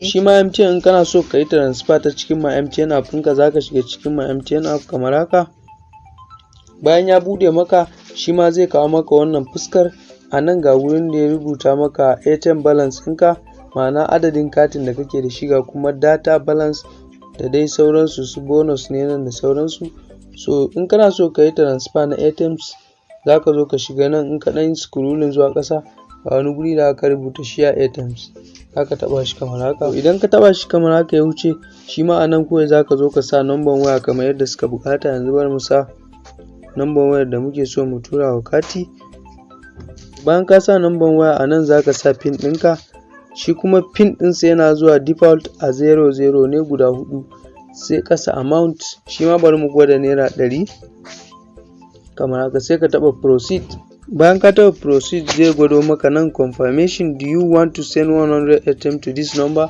shi ma MTN kana so ka yi transfer ta cikin my MTN app ɗinka za ka shiga cikin my MTN app kamar haka. Bayan ya buɗe maka shi ma zai kawo maka wannan fuskar. A nan ga wurin da ya rubuta maka ATM balance ɗinka ma'ana adadin katin da kake da shi ga kuma data balance da dai sauransu su bonus ne nan da sauransu. So in kana so ka yi transfer na ATMs za ka zo ka shiga nan in ka ɗan scrolling zuwa ƙasa. A wani guri da aka rubuta share za ka taɓa shi kamar haka. Idan ka taɓa shi kamar haka ya wuce shi ma a nan kawai za ka zo ka sa number waya kamar yadda suka buƙata yanzu bari mu sa number wayar da muke so mu tura wa kati. Bayan ka sa number waya a nan za ka sa pin ɗinka. Shi kuma pin ɗinsa yana zuwa default a zero zero ne guda huɗu sai ƙasa amount. Shi ma bari mu gwada naira ɗari kamar haka sai ka taɓa proceed. Bayan ka taɓa proceed zai gwado maka nan confirmation do you want to send 100 attempt to this number?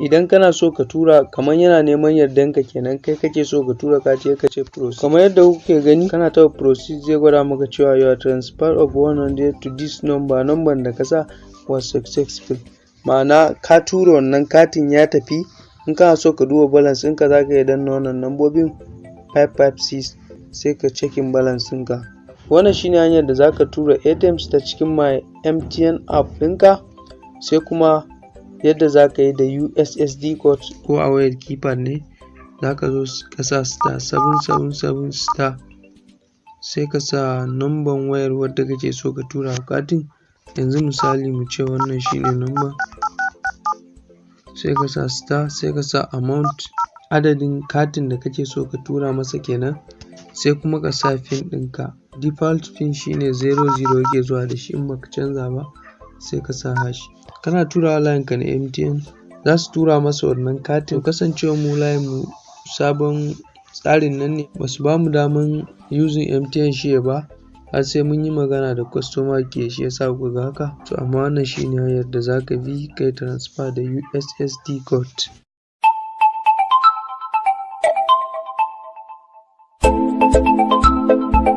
Idan kana so ka tura kamar yana neman yardanka kenan kai kake so ka tura kati ka ce proceed. Kamar yadda kuke gani kana taɓa proceed zai gwada maka cewa your transfer of 100 to this number number da ka sa was successful. Ma'ana ka tura wannan katin ya tafi in kana so ka duba balance ɗinka za ka iya danna wannan lambobin 556 sai ka cekin balance ɗinka. Wannan shine hanyar da zaka tura ATMs ta cikin my MTN app ɗinka sai kuma yadda zaka yi da USSD code ko a wayar keypad ne zaka zo ka sa star 777 star sai ka sa number wayar wadda kake so ka tura katin. Yanzu misali mu ce wannan shine number sai ka sa star sai ka sa amount adadin katin da kake so ka tura masa kenan sai kuma ka sa pin ɗinka. Default pin shine zero zero yake zuwa da shi in baka canza ba sai ka sa hash. Kana turawa layin ka na MTN za su tura masa wannan katin. Kasancewar mu layin mu sabon tsarin nan ne ba su ba mu daman using MTN share ba har sai mun yi magana da customer care shi yasa kuka ga haka. To amma wannan shine hanyar da zaka bi kai transfer da USSD code.